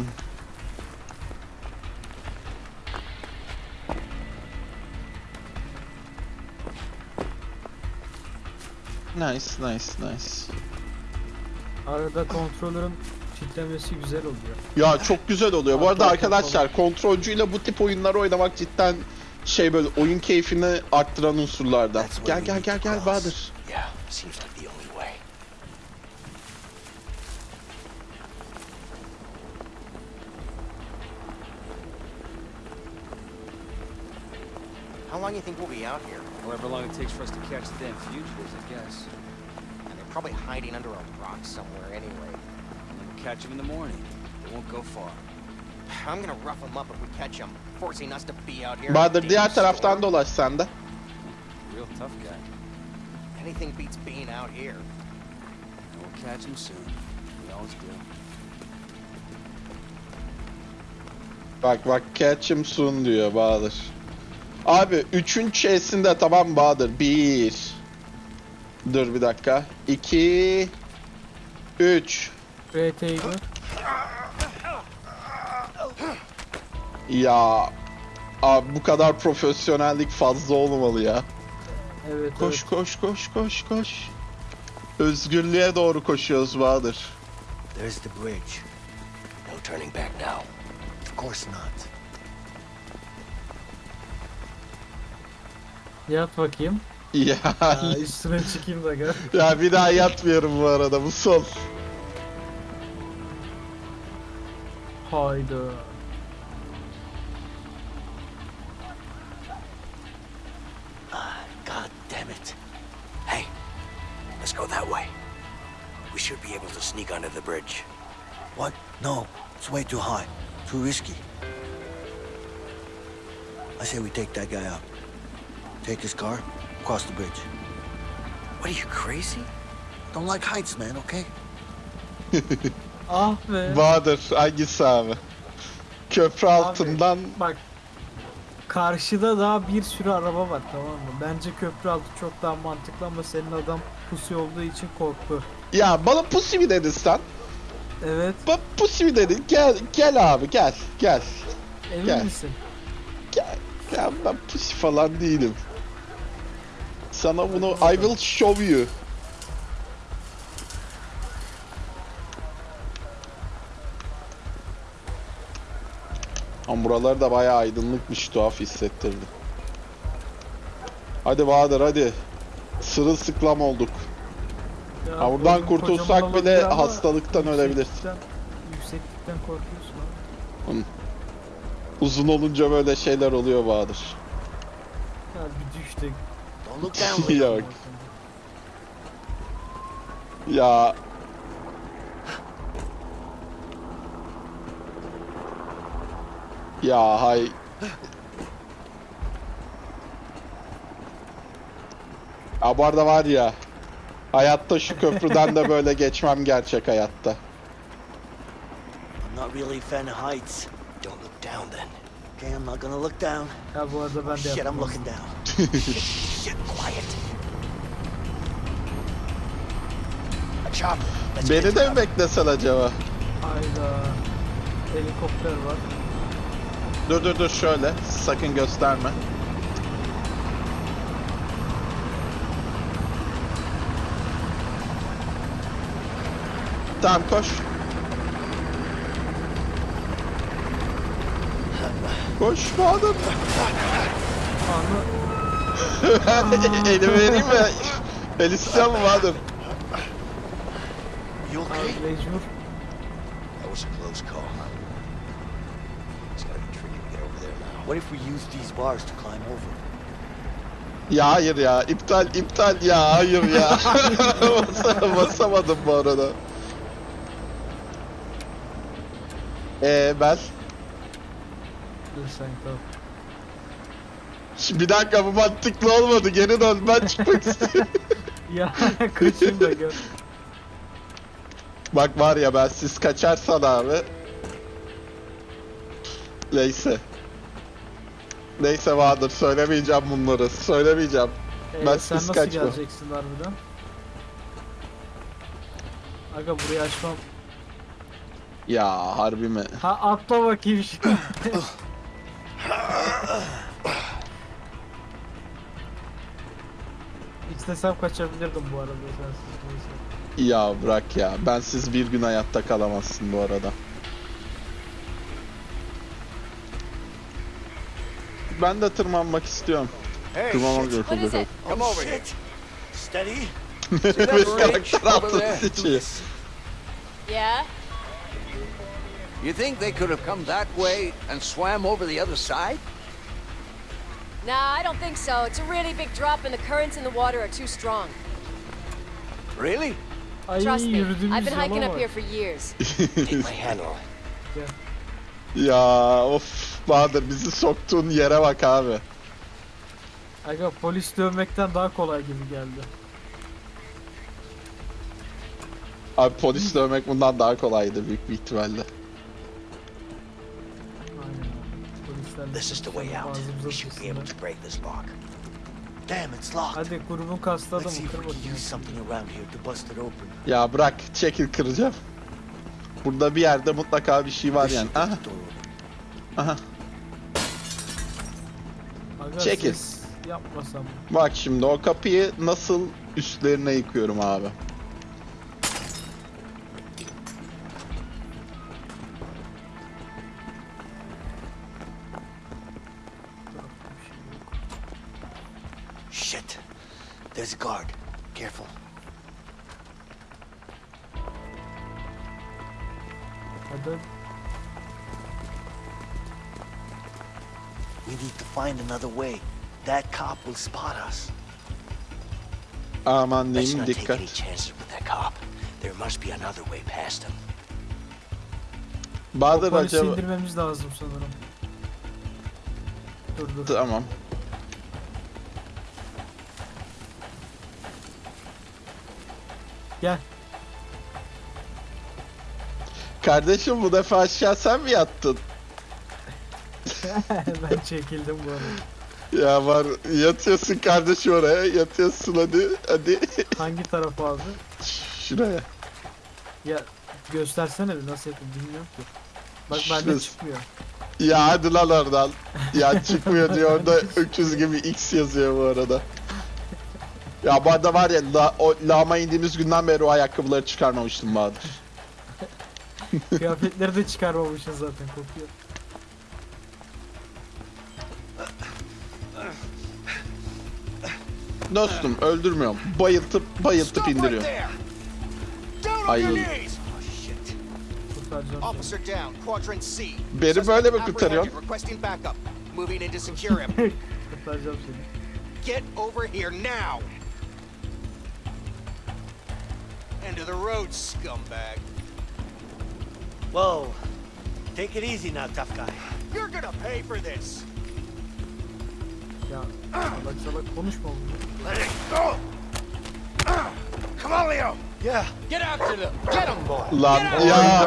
[SPEAKER 1] Nice nice nice.
[SPEAKER 2] Arada kontrolörün kitlemesi güzel oluyor.
[SPEAKER 1] Ya çok güzel oluyor. Bu arada arkadaşlar kontrolcüyle bu tip oyunları oynamak cidden şey böyle oyun keyfini arttıran unsurlardan. Gel gel gel gel Bahadır.
[SPEAKER 5] How long you think we'll be out here?
[SPEAKER 8] However long it takes for us to catch the damn fugitives, I guess.
[SPEAKER 5] And they're probably hiding under a rock somewhere anyway.
[SPEAKER 8] Catch them in the morning. They won't go far.
[SPEAKER 5] I'm gonna rough them up if we catch them, forcing us to be out here.
[SPEAKER 1] Bahadır diğer taraftan dolaş sen de.
[SPEAKER 8] Real tough guy.
[SPEAKER 5] Anything beats being out here.
[SPEAKER 8] We'll catch him soon. We always do.
[SPEAKER 1] Bak bak catch him soon diyor Bahadır. Abi üçün çeysinde tamam Bahadır. Bir. Dur bir dakika. İki. Üç.
[SPEAKER 2] RT'yi gör.
[SPEAKER 1] Ya. Abi bu kadar profesyonellik fazla olmamalı ya.
[SPEAKER 2] Evet
[SPEAKER 1] Koş
[SPEAKER 2] evet.
[SPEAKER 1] koş koş koş koş. Özgürlüğe doğru koşuyoruz Bahadır.
[SPEAKER 3] There's the bridge. No turning back now.
[SPEAKER 10] Of course not.
[SPEAKER 2] Yat bakayım.
[SPEAKER 1] Ya,
[SPEAKER 2] Aa, üstüne çıkayım da gör.
[SPEAKER 1] ya bir daha yatmıyorum bu arada bu son.
[SPEAKER 2] Hayda.
[SPEAKER 10] God damn it.
[SPEAKER 3] Hey, let's go that way. We should be able to sneak under the bridge.
[SPEAKER 10] What? No, it's way too high. Too risky. I say we take that guy out. Take his car, cross the bridge.
[SPEAKER 3] What are you crazy?
[SPEAKER 10] Don't like heights, man, okay?
[SPEAKER 2] Ah be.
[SPEAKER 1] Bahadır hangisi abi? Köprü altından
[SPEAKER 2] Bak. Karşıda daha bir sürü araba var tamam mı? Bence köprü altı çok daha mantıklı ama senin adam pusu olduğu için korktu.
[SPEAKER 1] Ya bana pusi mi dedin sen?
[SPEAKER 2] Evet.
[SPEAKER 1] Bana pusi mi dedin? Gel gel abi gel gel.
[SPEAKER 2] Emin
[SPEAKER 1] Gel.
[SPEAKER 2] misin?
[SPEAKER 1] Gel. Ya ben pusi falan değilim. Sana bunu I will show you. Ama buralar da bayağı aydınlıkmış tuhaf hissettirdi. Hadi Bahadır hadi. Sırılsıklam olduk.
[SPEAKER 2] Ya,
[SPEAKER 1] Ha, buradan kurtulsak bile hastalıktan ölebiliriz.
[SPEAKER 2] yükseklikten- Yükseklikten korkuyorsun abi.
[SPEAKER 1] Uzun olunca böyle şeyler oluyor Bahadır.
[SPEAKER 2] Ya bir düş de
[SPEAKER 10] Don't look down, Lee.
[SPEAKER 1] Yok. Ya Ya hay Ya bu arada var ya Hayatta şu köprüden de böyle geçmem gerçek hayatta.
[SPEAKER 10] I'm not really fan heights.
[SPEAKER 3] Don't look down then.
[SPEAKER 10] Okay, I'm not gonna look down.
[SPEAKER 2] Ya bu arada ben de
[SPEAKER 10] Shit, I'm looking down.
[SPEAKER 3] Shit, quiet. Let's
[SPEAKER 1] Beni de mi beklesen acaba?
[SPEAKER 2] Hayda. Helikopter var.
[SPEAKER 1] Dur dur dur şöyle. Sakın gösterme. Tamam koş. Koş Bahadır.
[SPEAKER 2] Anı
[SPEAKER 1] Elimi vereyim mi? El istiyor mu Bahadır?
[SPEAKER 10] You okay?
[SPEAKER 2] mecbur.
[SPEAKER 3] That was a close call.
[SPEAKER 10] What if we use these bars to climb over?
[SPEAKER 1] Ya hayır ya. iptal iptal ya. Hayır ya. Basa- Basamadım bu arada. Eee ben?
[SPEAKER 2] Dur sen tamam.
[SPEAKER 1] Şimdi bir dakika bu mantıklı olmadı. Geri dön. Ben çıkmak istiyorum.
[SPEAKER 2] Ya kaçayım da gör.
[SPEAKER 1] Bak var ya ben siz kaçarsan abi. Neyse. Neyse Bahadır söylemeyeceğim bunları. Söylemeyeceğim.
[SPEAKER 2] Ee,
[SPEAKER 1] Ben
[SPEAKER 2] sen nasıl
[SPEAKER 1] kaçma.
[SPEAKER 2] geleceksin harbiden? Aga burayı açmam.
[SPEAKER 1] Ya harbi mi?
[SPEAKER 2] Ha atla bakayım şimdi. İstesem kaçabilirdim bu arada sensiz.
[SPEAKER 1] Ya bırak ya. Bensiz bir gün hayatta kalamazsın bu arada. Ben de tırmanmak istiyorum.
[SPEAKER 6] Hey,
[SPEAKER 1] Tırmanmak
[SPEAKER 6] shit.
[SPEAKER 1] yok.
[SPEAKER 7] What is it?
[SPEAKER 6] Come over here.
[SPEAKER 10] Steady.
[SPEAKER 1] Bir karakter altı seçiyor.
[SPEAKER 7] Yeah?
[SPEAKER 8] You think they could have come that way and swam over the other side?
[SPEAKER 11] Nah, I don't think so. It's a really big drop and the currents in the water are too strong.
[SPEAKER 8] Really?
[SPEAKER 11] Trust me, I've been hiking up here for years.
[SPEAKER 3] Take my hand on it.
[SPEAKER 1] Ya of Bahadır bizi soktuğun yere bak abi.
[SPEAKER 2] Aga polis dövmekten daha kolay gibi geldi.
[SPEAKER 1] Abi polis dövmek bundan daha kolaydı büyük bir ihtimalle.
[SPEAKER 2] Aynen. Polislerle
[SPEAKER 3] This is the way out.
[SPEAKER 2] ağzımıza
[SPEAKER 3] We should be able
[SPEAKER 2] sıçsınlar.
[SPEAKER 3] to break this lock.
[SPEAKER 10] Damn, it's locked.
[SPEAKER 2] Hadi grubun kasladı
[SPEAKER 10] Let's see
[SPEAKER 2] mı?
[SPEAKER 10] if
[SPEAKER 2] Kır
[SPEAKER 10] we can
[SPEAKER 2] bakayım.
[SPEAKER 10] use something around here to bust it open.
[SPEAKER 1] Ya bırak çekil kıracağım. Burada bir yerde mutlaka bir şey var yani. Aha aha.
[SPEAKER 2] Aga
[SPEAKER 1] Çekil.
[SPEAKER 2] ses yapmasam.
[SPEAKER 1] Bak şimdi o kapıyı nasıl üstlerine yıkıyorum abi.
[SPEAKER 10] Shit. There's a guard. Careful.
[SPEAKER 2] Hadi.
[SPEAKER 10] We need to find another way. That cop will spot us.
[SPEAKER 1] Aman
[SPEAKER 3] Let's not take any
[SPEAKER 1] dikkat.
[SPEAKER 3] chances with that cop. There must be another way past him.
[SPEAKER 1] Bahadır
[SPEAKER 2] Polisi
[SPEAKER 1] acaba...
[SPEAKER 2] indirmemiz lazım sanırım. Dur dur.
[SPEAKER 1] Tamam.
[SPEAKER 2] Gel.
[SPEAKER 1] Kardeşim bu defa aşağı sen mi yattın?
[SPEAKER 2] ben çekildim bu arada.
[SPEAKER 1] Ya var yatıyorsun kardeşim oraya yatıyorsun hadi hadi
[SPEAKER 2] Hangi tarafa abi?
[SPEAKER 1] şuraya.
[SPEAKER 2] Ya göstersene bir nasıl yapayım bilmiyorum ki. Bak bende
[SPEAKER 1] Şurası.
[SPEAKER 2] çıkmıyor.
[SPEAKER 1] Ya hadi lan oradan. Ya çıkmıyor diyor orada öküz gibi X yazıyor bu arada. Ya bu arada var ya la, o lağma indiğimiz günden beri o ayakkabıları çıkarmamıştım Bahadır.
[SPEAKER 2] Kıyafetleri de çıkarmamışsın zaten kokuyor.
[SPEAKER 1] Dostum öldürmüyorum. Bayıltıp bayıltıp indiriyorum. Ay. Beni böyle mi kurtarıyorsun?
[SPEAKER 6] apprehended, Requesting backup. Moving in to secure him.
[SPEAKER 2] Kurtaracağım seni.
[SPEAKER 6] Get over here now. End of the road, scumbag.
[SPEAKER 10] Whoa. Take it easy now, tough guy.
[SPEAKER 6] You're gonna pay for this.
[SPEAKER 2] Ya salak salak konuşma bunu.
[SPEAKER 6] Let it go. Come on, Leo.
[SPEAKER 10] Yeah.
[SPEAKER 9] Get after them.
[SPEAKER 6] Get him, boy.
[SPEAKER 1] Lan ya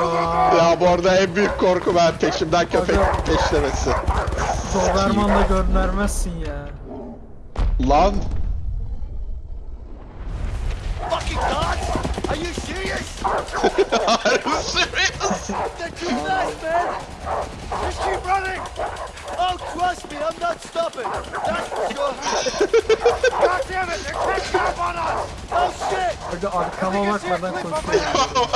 [SPEAKER 1] ya bu arada en büyük korku ben peşimden köpek peşlemesi.
[SPEAKER 2] Doberman'da göndermezsin ya.
[SPEAKER 1] Lan
[SPEAKER 10] Fucking God! Are you serious? They're too fast, man! Just keep running! Oh, trust me, I'm not stopping! That's for sure! God damn it, they're catching up on us! Oh shit!
[SPEAKER 2] Hadi arkama bakmadan koşuyor.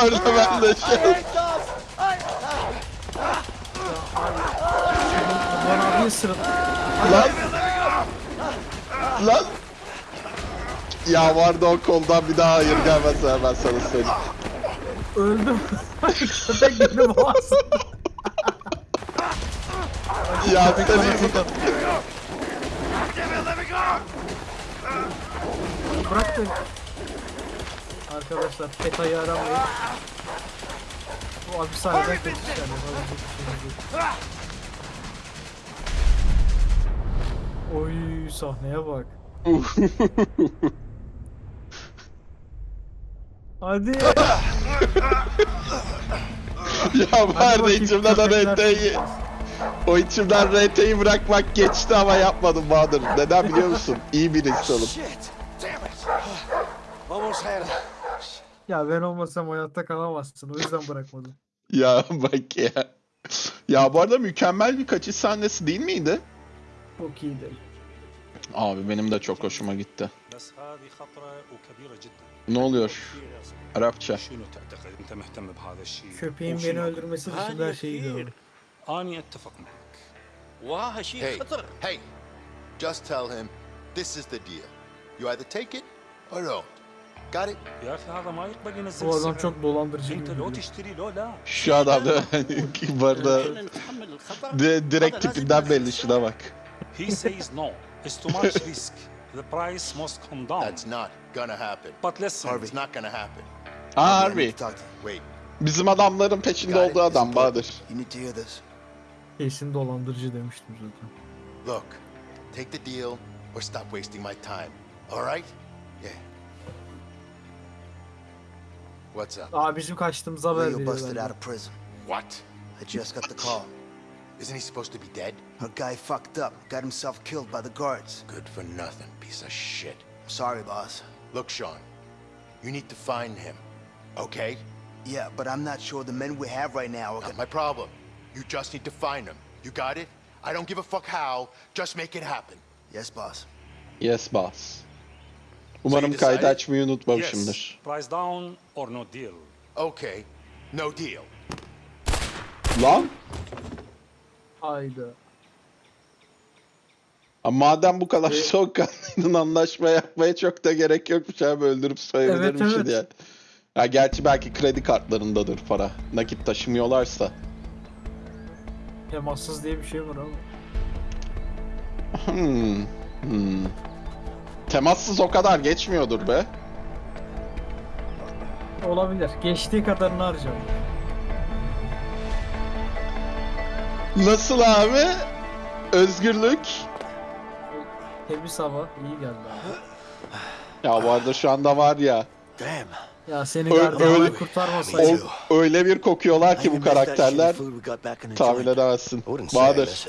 [SPEAKER 1] orada ben de
[SPEAKER 10] I
[SPEAKER 1] şey.
[SPEAKER 10] hate dogs! I...
[SPEAKER 2] Bana bir ısırın.
[SPEAKER 1] Lan. Lan. Ya vardı o koldan bir daha hayır gelmez ben sana söyleyeyim.
[SPEAKER 2] Öldüm. Köpek beni boğazladı.
[SPEAKER 1] Ya
[SPEAKER 2] bana tek attı. Bırak beni. Arkadaşlar PETA'yı aramayın. Bu hapishaneden kaçış yani. bir. Oy sahneye bak. Hadi.
[SPEAKER 1] ya var da içimden
[SPEAKER 2] köpekler.
[SPEAKER 1] arayın o içimden RT'yi bırakmak geçti ama yapmadım Bahadır. Neden biliyor musun? İyi bir insanım.
[SPEAKER 2] Ya ben olmasam hayatta kalamazsın. O yüzden bırakmadım.
[SPEAKER 1] ya bak ya. Ya bu arada mükemmel bir kaçış sahnesi değil miydi?
[SPEAKER 2] Çok iyiydi.
[SPEAKER 1] Abi benim de çok hoşuma gitti. Ne oluyor? Arapça.
[SPEAKER 2] Köpeğin beni öldürmesi dışında her şeyi gördüm.
[SPEAKER 12] اني اتفق معك
[SPEAKER 10] واه شيء
[SPEAKER 6] Hey,
[SPEAKER 10] خطر
[SPEAKER 6] hey, just tell him this is the deal. You either take it or don't. Got it?
[SPEAKER 12] يا اخي هذا ما يقبل ينزل
[SPEAKER 2] Bu adam
[SPEAKER 12] السعر.
[SPEAKER 2] çok dolandırıcı
[SPEAKER 12] انت
[SPEAKER 2] gibi.
[SPEAKER 12] لو
[SPEAKER 2] duruyor.
[SPEAKER 12] تشتري لو لا
[SPEAKER 1] Şu adam da bu arada
[SPEAKER 10] خلينا نتحمل الخطر
[SPEAKER 1] di- direkt
[SPEAKER 10] هذا لازم
[SPEAKER 1] tipinden belli
[SPEAKER 10] ينزل
[SPEAKER 1] şuna bak.
[SPEAKER 12] he says no it's too much risk the price must come down
[SPEAKER 6] That's not gonna happen.
[SPEAKER 12] but listen
[SPEAKER 6] It's not gonna happen.
[SPEAKER 1] Aa harbi.
[SPEAKER 6] Wait.
[SPEAKER 1] Bizim adamların peşinde olduğu adam Bahadır.
[SPEAKER 3] You need to hear this.
[SPEAKER 2] Kesin dolandırıcı demiştim zaten.
[SPEAKER 6] Look, take the deal or stop wasting my time. All right? Yeah. What's up?
[SPEAKER 2] Aa bizim kaçtığımızı haber
[SPEAKER 3] Leo
[SPEAKER 2] veriyor
[SPEAKER 3] busted out of prison.
[SPEAKER 6] What?
[SPEAKER 3] I just got the call.
[SPEAKER 6] Isn't he supposed to be dead?
[SPEAKER 3] A guy fucked up, got himself killed by the guards.
[SPEAKER 6] Good for nothing, piece of shit.
[SPEAKER 3] I'm Sorry, boss.
[SPEAKER 6] Look, Sean, you need to find him, okay?
[SPEAKER 3] Yeah, but I'm not sure the men we have right now are
[SPEAKER 6] Not
[SPEAKER 3] gonna...
[SPEAKER 6] my problem. You just need to find him. You got it? I don't give a fuck how. Just make it happen.
[SPEAKER 3] Yes, boss.
[SPEAKER 1] Yes boss. Umarım
[SPEAKER 6] So
[SPEAKER 1] kaydı açmayı unutmamışımdır.
[SPEAKER 12] yes price down or no deal
[SPEAKER 6] Okay, no deal.
[SPEAKER 1] Lan
[SPEAKER 2] Hayda.
[SPEAKER 1] Ha, madem bu kadar soğukkanlıydın anlaşma yapmaya çok da gerek yokmuş abi öldürüp soyabilirmişsin
[SPEAKER 2] Evet, evet.
[SPEAKER 1] ya. Ya gerçi belki kredi kartlarındadır para. Nakit taşımıyorlarsa.
[SPEAKER 2] Temassız diye bir şey var ama.
[SPEAKER 1] Hmm. Hmm. Temassız o kadar geçmiyordur be.
[SPEAKER 2] Olabilir. Geçtiği kadarını harcam.
[SPEAKER 1] Nasıl abi? Özgürlük.
[SPEAKER 2] Temiz hava iyi geldi abi.
[SPEAKER 1] Ya bu arada şu anda var ya.
[SPEAKER 3] Damn.
[SPEAKER 2] Ya seni gardiyanlar
[SPEAKER 1] öyle-
[SPEAKER 2] kurtarmasaydı.
[SPEAKER 1] O, öyle bir kokuyorlar ki bu karakterler. Tahmin edemezsin. Bahadır.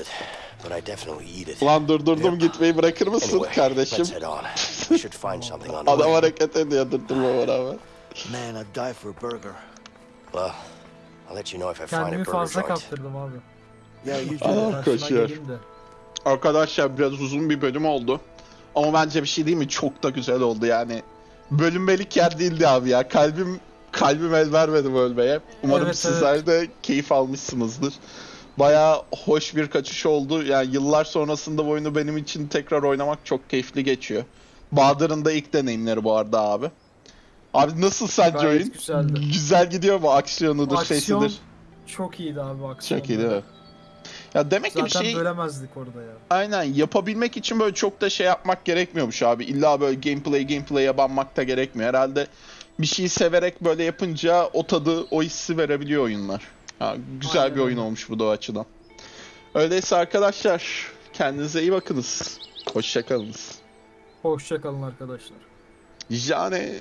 [SPEAKER 1] Ulan durdurdum gitmeyi bırakır mısın kardeşim? Adam hareket ediyor durdurma rağmen.
[SPEAKER 3] Man, I'd die for a burger. Well, I'll let you know if I find a
[SPEAKER 2] Kendimi
[SPEAKER 3] burger
[SPEAKER 2] fazla kaptırdım abi.
[SPEAKER 1] Adam
[SPEAKER 2] Karşına
[SPEAKER 1] koşuyor. Arkadaşlar biraz uzun bir bölüm oldu. Ama bence bir şey değil mi? Çok da güzel oldu yani. Bölünmelik yer değildi abi ya. Kalbim kalbim el vermedi bölmeye. Umarım
[SPEAKER 2] Evet,
[SPEAKER 1] sizler de keyif almışsınızdır. Baya hoş bir kaçış oldu. Yani yıllar sonrasında bu oyunu benim için tekrar oynamak çok keyifli geçiyor. Bahadır'ın da ilk deneyimleri bu arada abi. Abi nasıl sence
[SPEAKER 2] Gayet
[SPEAKER 1] oyun?
[SPEAKER 2] güzeldi.
[SPEAKER 1] Güzel gidiyor mu? Aksiyonudur,
[SPEAKER 2] Aksiyon
[SPEAKER 1] sesidir.
[SPEAKER 2] çok iyiydi abi aksiyon.
[SPEAKER 1] Çok iyi değil mi? Ya demek ki bir
[SPEAKER 2] Zaten
[SPEAKER 1] şey...
[SPEAKER 2] bölemezdik orada ya.
[SPEAKER 1] Aynen yapabilmek için böyle çok da şey yapmak gerekmiyormuş abi. İlla böyle gameplay gameplay'e banmak da gerekmiyor. Herhalde bir şeyi severek böyle yapınca o tadı, o hissi verebiliyor oyunlar. Ha, güzel
[SPEAKER 2] Aynen
[SPEAKER 1] bir oyun olmuş bu da o açıdan. Öyleyse arkadaşlar kendinize iyi bakınız. Hoşçakalınız.
[SPEAKER 2] Hoşça kalın arkadaşlar.
[SPEAKER 1] Yani